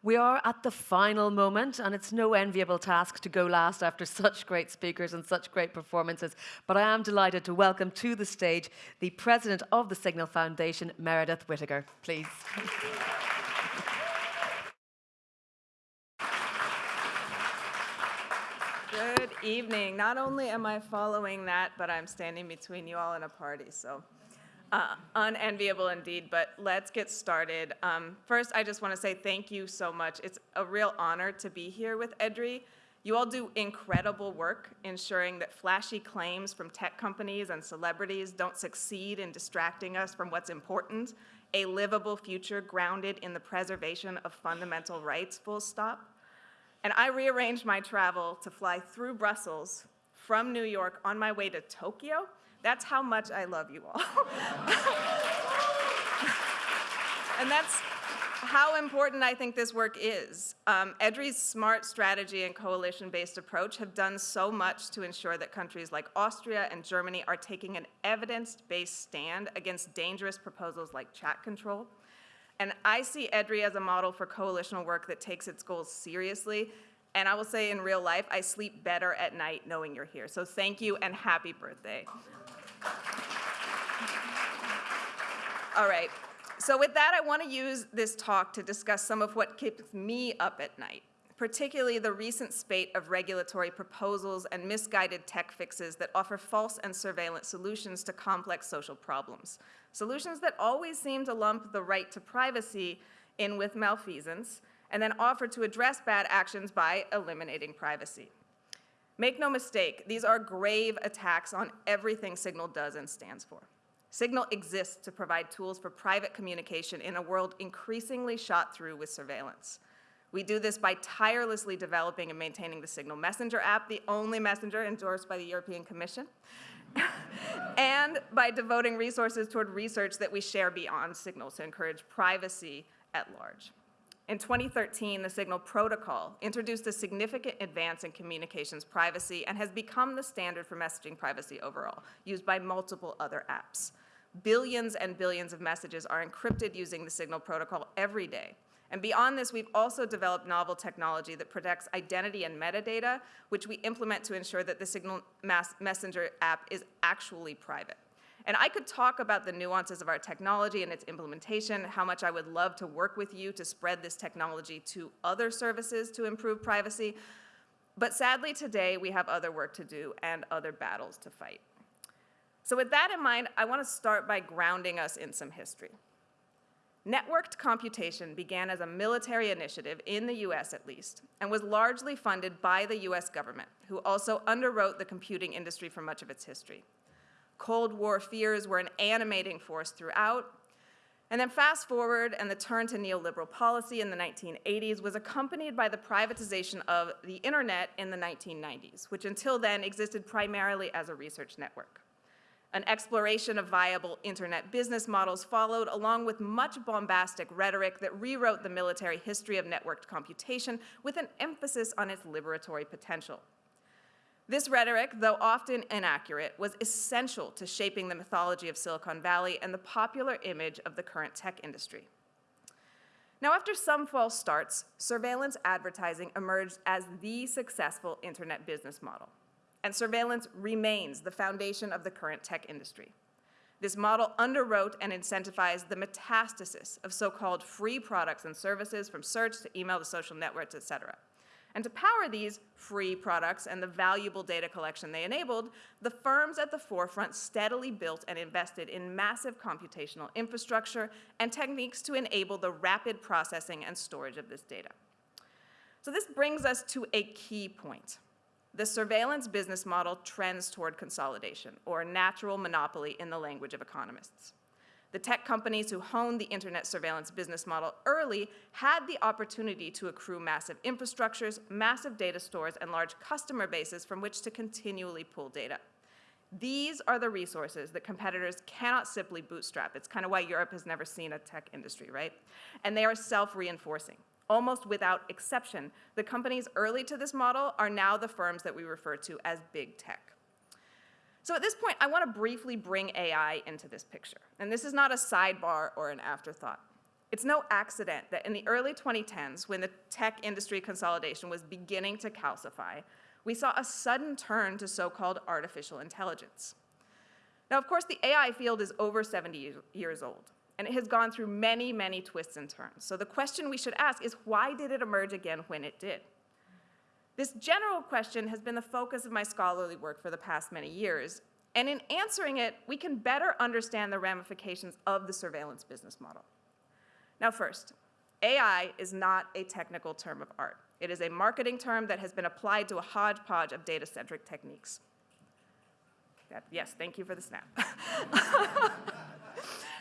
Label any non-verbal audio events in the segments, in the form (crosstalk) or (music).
We are at the final moment, and it's no enviable task to go last after (laughs) such great speakers and such great performances. But I am delighted to welcome to the stage the president of the Signal Foundation, Meredith Whittaker. Please. Good evening. Not only am I following that, but I'm standing between you all in a party. So uh, unenviable indeed, but let's get started. Um, first, I just want to say thank you so much. It's a real honor to be here with EDRI. You all do incredible work ensuring that flashy claims from tech companies and celebrities don't succeed in distracting us from what's important, a livable future grounded in the preservation of fundamental rights, full stop. And I rearranged my travel to fly through Brussels from New York on my way to Tokyo that's how much I love you all. (laughs) and that's how important I think this work is. Um, EDRI's smart strategy and coalition-based approach have done so much to ensure that countries like Austria and Germany are taking an evidence-based stand against dangerous proposals like chat control. And I see EDRI as a model for coalitional work that takes its goals seriously. And I will say in real life, I sleep better at night knowing you're here. So thank you and happy birthday. All right. So with that, I want to use this talk to discuss some of what keeps me up at night, particularly the recent spate of regulatory proposals and misguided tech fixes that offer false and surveillance solutions to complex social problems, solutions that always seem to lump the right to privacy in with malfeasance and then offer to address bad actions by eliminating privacy. Make no mistake, these are grave attacks on everything Signal does and stands for. Signal exists to provide tools for private communication in a world increasingly shot through with surveillance. We do this by tirelessly developing and maintaining the Signal Messenger app, the only messenger endorsed by the European Commission, (laughs) and by devoting resources toward research that we share beyond Signal to encourage privacy at large. In 2013, the Signal Protocol introduced a significant advance in communications privacy and has become the standard for messaging privacy overall, used by multiple other apps. Billions and billions of messages are encrypted using the Signal Protocol every day. And beyond this, we've also developed novel technology that protects identity and metadata, which we implement to ensure that the Signal Messenger app is actually private. And I could talk about the nuances of our technology and its implementation, how much I would love to work with you to spread this technology to other services to improve privacy. But sadly today, we have other work to do and other battles to fight. So with that in mind, I want to start by grounding us in some history. Networked computation began as a military initiative, in the US at least, and was largely funded by the US government, who also underwrote the computing industry for much of its history. Cold War fears were an animating force throughout. And then fast forward, and the turn to neoliberal policy in the 1980s was accompanied by the privatization of the internet in the 1990s, which until then existed primarily as a research network. An exploration of viable internet business models followed, along with much bombastic rhetoric that rewrote the military history of networked computation with an emphasis on its liberatory potential. This rhetoric, though often inaccurate, was essential to shaping the mythology of Silicon Valley and the popular image of the current tech industry. Now, after some false starts, surveillance advertising emerged as the successful internet business model. And surveillance remains the foundation of the current tech industry. This model underwrote and incentivized the metastasis of so-called free products and services from search to email to social networks, et cetera. And to power these free products and the valuable data collection they enabled, the firms at the forefront steadily built and invested in massive computational infrastructure and techniques to enable the rapid processing and storage of this data. So this brings us to a key point. The surveillance business model trends toward consolidation, or natural monopoly in the language of economists. The tech companies who honed the internet surveillance business model early had the opportunity to accrue massive infrastructures, massive data stores, and large customer bases from which to continually pull data. These are the resources that competitors cannot simply bootstrap. It's kind of why Europe has never seen a tech industry, right? And they are self-reinforcing. Almost without exception, the companies early to this model are now the firms that we refer to as big tech. So at this point, I want to briefly bring AI into this picture. And this is not a sidebar or an afterthought. It's no accident that in the early 2010s, when the tech industry consolidation was beginning to calcify, we saw a sudden turn to so-called artificial intelligence. Now, of course, the AI field is over 70 years old, and it has gone through many, many twists and turns. So the question we should ask is, why did it emerge again when it did? This general question has been the focus of my scholarly work for the past many years, and in answering it, we can better understand the ramifications of the surveillance business model. Now first, AI is not a technical term of art. It is a marketing term that has been applied to a hodgepodge of data-centric techniques. That, yes, thank you for the snap. (laughs)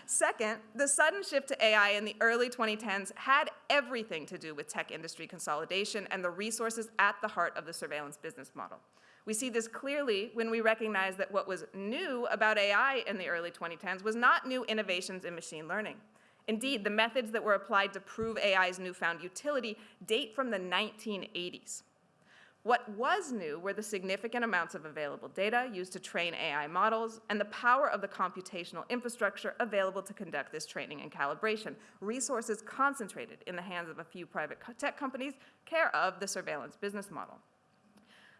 Second, the sudden shift to AI in the early 2010s had everything to do with tech industry consolidation and the resources at the heart of the surveillance business model. We see this clearly when we recognize that what was new about AI in the early 2010s was not new innovations in machine learning. Indeed, the methods that were applied to prove AI's newfound utility date from the 1980s. What was new were the significant amounts of available data used to train AI models and the power of the computational infrastructure available to conduct this training and calibration, resources concentrated in the hands of a few private tech companies care of the surveillance business model.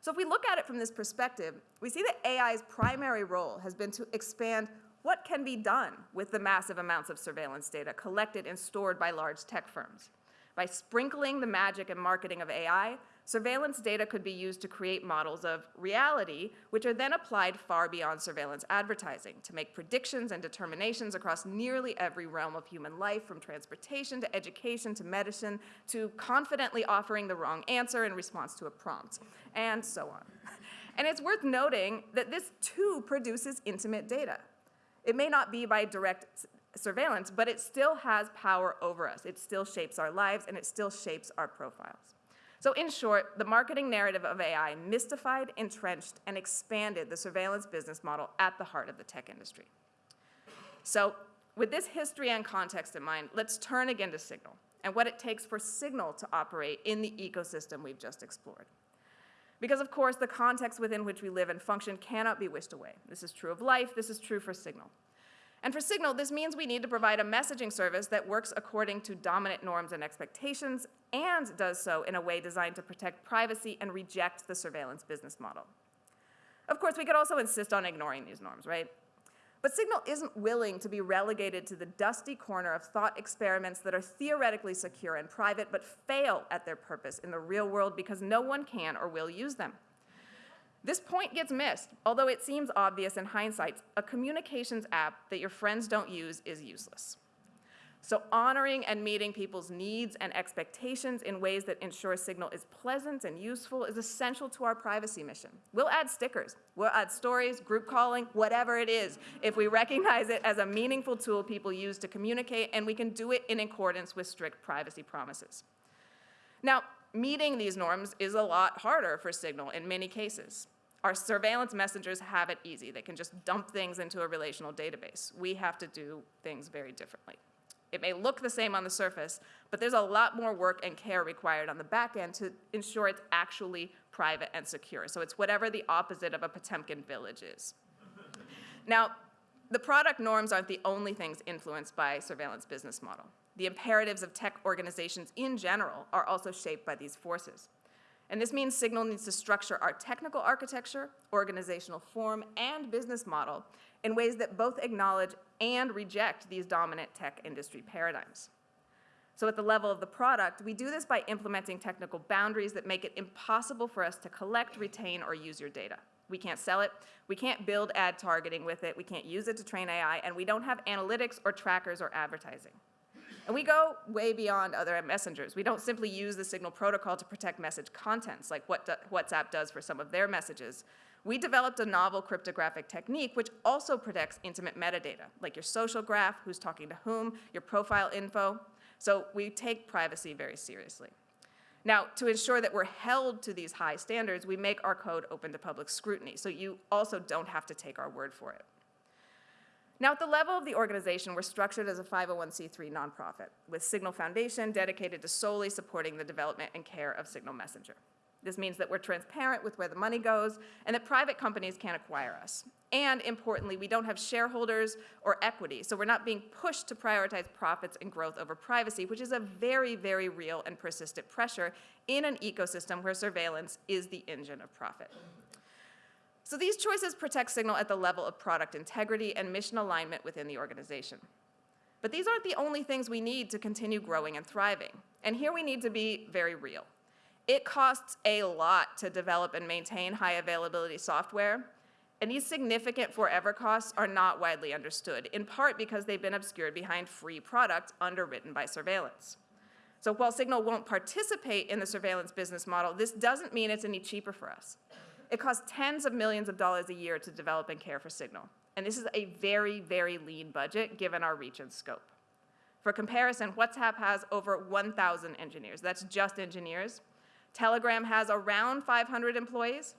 So if we look at it from this perspective, we see that AI's primary role has been to expand what can be done with the massive amounts of surveillance data collected and stored by large tech firms. By sprinkling the magic and marketing of AI, surveillance data could be used to create models of reality, which are then applied far beyond surveillance advertising to make predictions and determinations across nearly every realm of human life, from transportation to education to medicine, to confidently offering the wrong answer in response to a prompt, and so on. And it's worth noting that this too produces intimate data. It may not be by direct surveillance, but it still has power over us. It still shapes our lives, and it still shapes our profiles. So in short, the marketing narrative of AI mystified, entrenched, and expanded the surveillance business model at the heart of the tech industry. So with this history and context in mind, let's turn again to Signal and what it takes for Signal to operate in the ecosystem we've just explored. Because of course, the context within which we live and function cannot be wished away. This is true of life, this is true for Signal. And for Signal, this means we need to provide a messaging service that works according to dominant norms and expectations and does so in a way designed to protect privacy and reject the surveillance business model. Of course, we could also insist on ignoring these norms, right? But Signal isn't willing to be relegated to the dusty corner of thought experiments that are theoretically secure and private but fail at their purpose in the real world because no one can or will use them. This point gets missed, although it seems obvious in hindsight. A communications app that your friends don't use is useless. So honoring and meeting people's needs and expectations in ways that ensure Signal is pleasant and useful is essential to our privacy mission. We'll add stickers, we'll add stories, group calling, whatever it is, if we recognize it as a meaningful tool people use to communicate, and we can do it in accordance with strict privacy promises. Now, meeting these norms is a lot harder for Signal in many cases. Our surveillance messengers have it easy. They can just dump things into a relational database. We have to do things very differently. It may look the same on the surface, but there's a lot more work and care required on the back end to ensure it's actually private and secure. So it's whatever the opposite of a Potemkin village is. now, the product norms aren't the only things influenced by surveillance business model. The imperatives of tech organizations in general are also shaped by these forces. And this means Signal needs to structure our technical architecture, organizational form, and business model in ways that both acknowledge and reject these dominant tech industry paradigms. So at the level of the product, we do this by implementing technical boundaries that make it impossible for us to collect, retain, or use your data. We can't sell it, we can't build ad targeting with it, we can't use it to train AI, and we don't have analytics or trackers or advertising. And we go way beyond other messengers. We don't simply use the Signal protocol to protect message contents like what WhatsApp does for some of their messages. We developed a novel cryptographic technique which also protects intimate metadata, like your social graph, who's talking to whom, your profile info. So we take privacy very seriously. Now, to ensure that we're held to these high standards, we make our code open to public scrutiny, so you also don't have to take our word for it. Now, at the level of the organization, we're structured as a 501c3 nonprofit with Signal Foundation dedicated to solely supporting the development and care of Signal Messenger. This means that we're transparent with where the money goes and that private companies can't acquire us. And importantly, we don't have shareholders or equity, so we're not being pushed to prioritize profits and growth over privacy, which is a very, very real and persistent pressure in an ecosystem where surveillance is the engine of profit. So these choices protect Signal at the level of product integrity and mission alignment within the organization. But these aren't the only things we need to continue growing and thriving. And here we need to be very real. It costs a lot to develop and maintain high availability software, and these significant forever costs are not widely understood, in part because they've been obscured behind free products underwritten by surveillance. So while Signal won't participate in the surveillance business model, this doesn't mean it's any cheaper for us. It costs tens of millions of dollars a year to develop and care for Signal. And this is a very, very lean budget given our reach and scope. For comparison, WhatsApp has over 1,000 engineers. That's just engineers. Telegram has around 500 employees.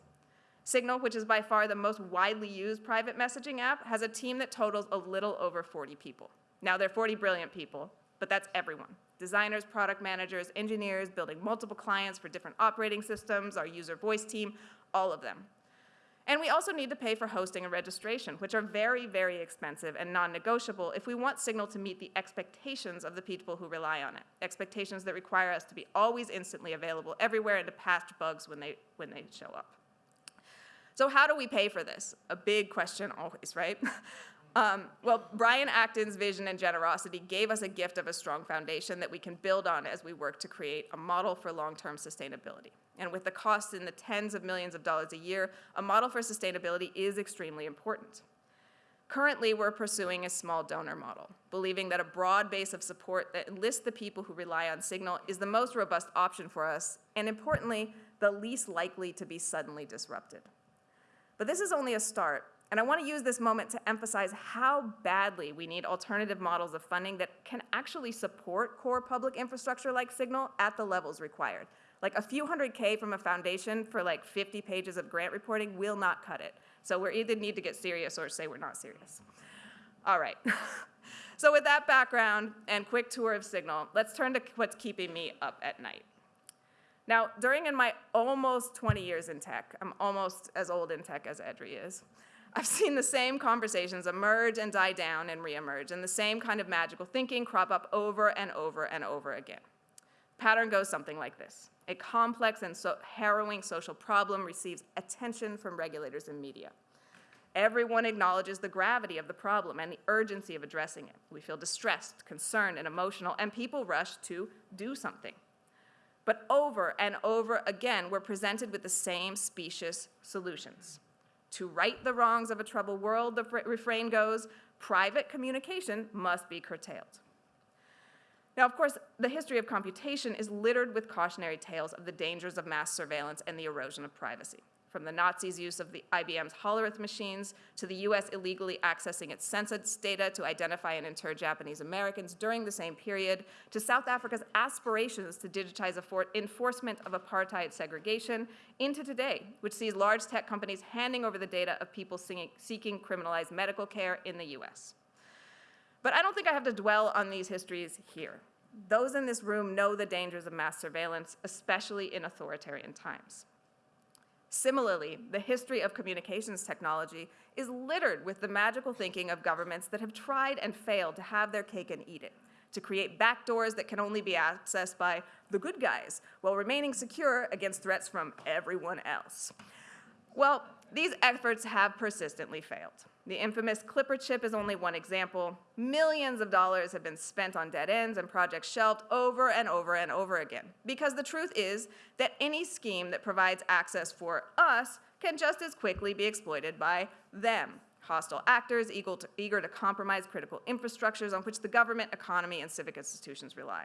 Signal, which is by far the most widely used private messaging app, has a team that totals a little over 40 people. Now, they're 40 brilliant people, but that's everyone. Designers, product managers, engineers, building multiple clients for different operating systems, our user voice team, all of them. And we also need to pay for hosting and registration, which are very, very expensive and non-negotiable if we want Signal to meet the expectations of the people who rely on it, expectations that require us to be always instantly available everywhere and to patch bugs when they, when they show up. So how do we pay for this? A big question always, right? (laughs) Um, well, Brian Acton's vision and generosity gave us a gift of a strong foundation that we can build on as we work to create a model for long-term sustainability. And with the costs in the tens of millions of dollars a year, a model for sustainability is extremely important. Currently, we're pursuing a small donor model, believing that a broad base of support that enlists the people who rely on Signal is the most robust option for us, and importantly, the least likely to be suddenly disrupted. But this is only a start, and I want to use this moment to emphasize how badly we need alternative models of funding that can actually support core public infrastructure like Signal at the levels required. Like a few hundred K from a foundation for like 50 pages of grant reporting will not cut it. So we either need to get serious or say we're not serious. All right. (laughs) so with that background and quick tour of Signal, let's turn to what's keeping me up at night. Now, during in my almost 20 years in tech, I'm almost as old in tech as Edri is, I've seen the same conversations emerge and die down and reemerge, and the same kind of magical thinking crop up over and over and over again. Pattern goes something like this. A complex and so harrowing social problem receives attention from regulators and media. Everyone acknowledges the gravity of the problem and the urgency of addressing it. We feel distressed, concerned, and emotional, and people rush to do something. But over and over again, we're presented with the same specious solutions. To right the wrongs of a troubled world, the refrain goes, private communication must be curtailed. Now, of course, the history of computation is littered with cautionary tales of the dangers of mass surveillance and the erosion of privacy from the Nazis' use of the IBM's Hollerith machines to the US illegally accessing its census data to identify and inter Japanese Americans during the same period, to South Africa's aspirations to digitize enforcement of apartheid segregation, into today, which sees large tech companies handing over the data of people seeking criminalized medical care in the US. But I don't think I have to dwell on these histories here. Those in this room know the dangers of mass surveillance, especially in authoritarian times. Similarly, the history of communications technology is littered with the magical thinking of governments that have tried and failed to have their cake and eat it, to create backdoors that can only be accessed by the good guys while remaining secure against threats from everyone else. Well, these efforts have persistently failed. The infamous Clipper chip is only one example. Millions of dollars have been spent on dead ends and projects shelved over and over and over again. Because the truth is that any scheme that provides access for us can just as quickly be exploited by them, hostile actors eager to, eager to compromise critical infrastructures on which the government, economy, and civic institutions rely.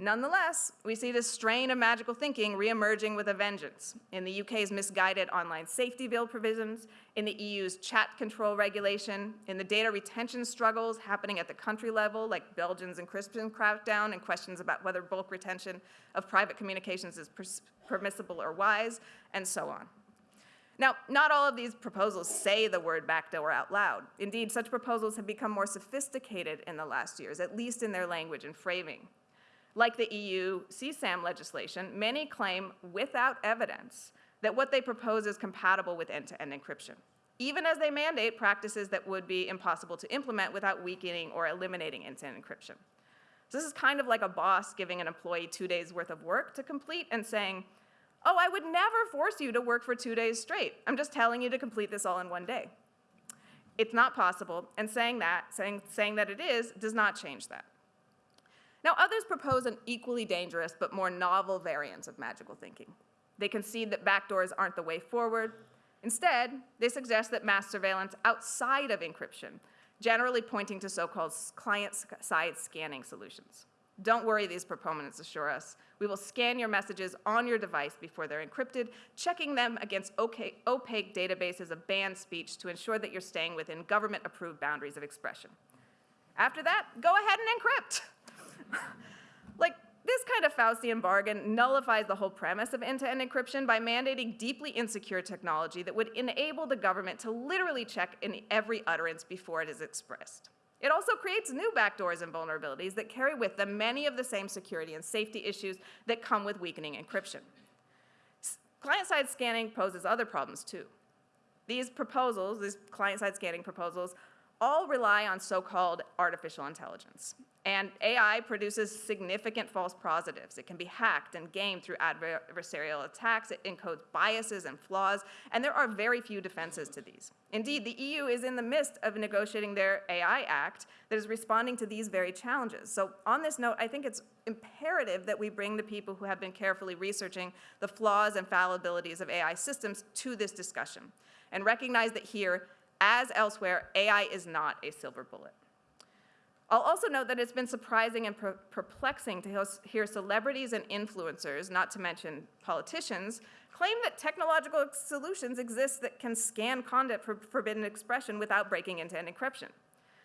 Nonetheless, we see this strain of magical thinking reemerging with a vengeance in the UK's misguided online safety bill provisions, in the EU's chat control regulation, in the data retention struggles happening at the country level, like Belgians and Christian crackdown and questions about whether bulk retention of private communications is permissible or wise, and so on. Now, not all of these proposals say the word backdoor out loud. Indeed, such proposals have become more sophisticated in the last years, at least in their language and framing. Like the EU CSAM legislation, many claim without evidence that what they propose is compatible with end-to-end encryption, even as they mandate practices that would be impossible to implement without weakening or eliminating end-to-end encryption. So this is kind of like a boss giving an employee two days worth of work to complete and saying, oh, I would never force you to work for two days straight. I'm just telling you to complete this all in one day. It's not possible, and saying that, saying, saying that it is, does not change that. Now, others propose an equally dangerous but more novel variant of magical thinking. They concede that backdoors aren't the way forward. Instead, they suggest that mass surveillance outside of encryption, generally pointing to so-called client-side scanning solutions. Don't worry, these proponents assure us. We will scan your messages on your device before they're encrypted, checking them against opaque databases of banned speech to ensure that you're staying within government-approved boundaries of expression. After that, go ahead and encrypt. (laughs) like, this kind of Faustian bargain nullifies the whole premise of end-to-end encryption by mandating deeply insecure technology that would enable the government to literally check in every utterance before it is expressed. It also creates new backdoors and vulnerabilities that carry with them many of the same security and safety issues that come with weakening encryption. Client-side scanning poses other problems too. These proposals, these client-side scanning proposals, all rely on so-called artificial intelligence. And AI produces significant false positives. It can be hacked and gamed through adversarial attacks. It encodes biases and flaws, and there are very few defenses to these. Indeed, the EU is in the midst of negotiating their AI Act that is responding to these very challenges. So on this note, I think it's imperative that we bring the people who have been carefully researching the flaws and fallibilities of AI systems to this discussion, and recognize that here, as elsewhere, AI is not a silver bullet. I'll also note that it's been surprising and per perplexing to hear celebrities and influencers, not to mention politicians, claim that technological solutions exist that can scan content for forbidden expression without breaking into an encryption.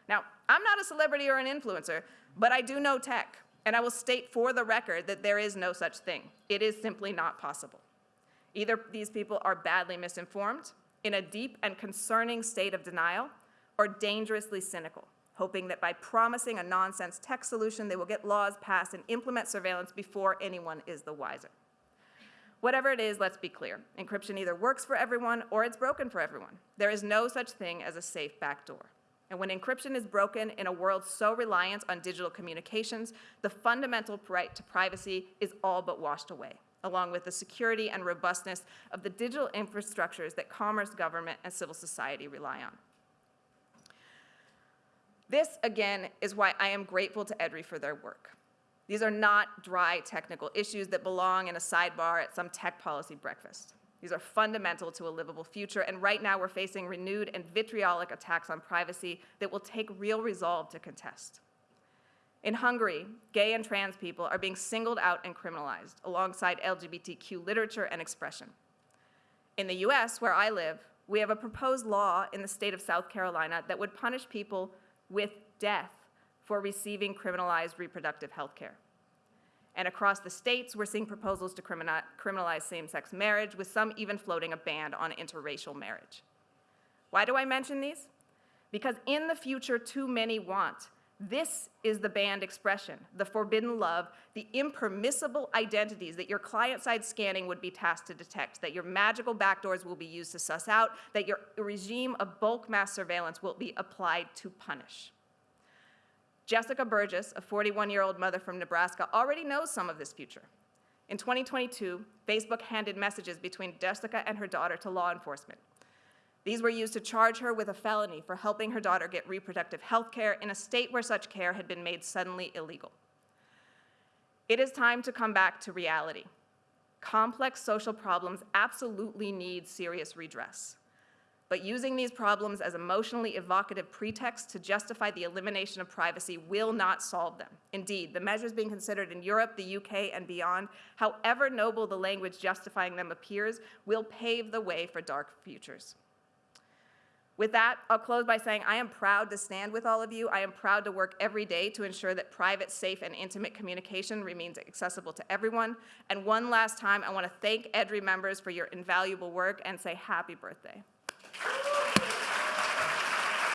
Now, I'm not a celebrity or an influencer, but I do know tech, and I will state for the record that there is no such thing. It is simply not possible. Either these people are badly misinformed, in a deep and concerning state of denial, or dangerously cynical hoping that by promising a nonsense tech solution, they will get laws passed and implement surveillance before anyone is the wiser. Whatever it is, let's be clear. Encryption either works for everyone or it's broken for everyone. There is no such thing as a safe backdoor. And when encryption is broken in a world so reliant on digital communications, the fundamental right to privacy is all but washed away, along with the security and robustness of the digital infrastructures that commerce, government, and civil society rely on. This, again, is why I am grateful to EDRI for their work. These are not dry technical issues that belong in a sidebar at some tech policy breakfast. These are fundamental to a livable future, and right now we're facing renewed and vitriolic attacks on privacy that will take real resolve to contest. In Hungary, gay and trans people are being singled out and criminalized alongside LGBTQ literature and expression. In the US, where I live, we have a proposed law in the state of South Carolina that would punish people with death for receiving criminalized reproductive health care. And across the states, we're seeing proposals to criminalize same-sex marriage, with some even floating a ban on interracial marriage. Why do I mention these? Because in the future, too many want. This is the banned expression, the forbidden love, the impermissible identities that your client-side scanning would be tasked to detect, that your magical backdoors will be used to suss out, that your regime of bulk mass surveillance will be applied to punish. Jessica Burgess, a 41-year-old mother from Nebraska, already knows some of this future. In 2022, Facebook handed messages between Jessica and her daughter to law enforcement. These were used to charge her with a felony for helping her daughter get reproductive health care in a state where such care had been made suddenly illegal. It is time to come back to reality. Complex social problems absolutely need serious redress but using these problems as emotionally evocative pretexts to justify the elimination of privacy will not solve them. Indeed, the measures being considered in Europe, the UK, and beyond, however noble the language justifying them appears, will pave the way for dark futures. With that, I'll close by saying I am proud to stand with all of you. I am proud to work every day to ensure that private, safe, and intimate communication remains accessible to everyone. And one last time, I want to thank EDRI members for your invaluable work and say happy birthday.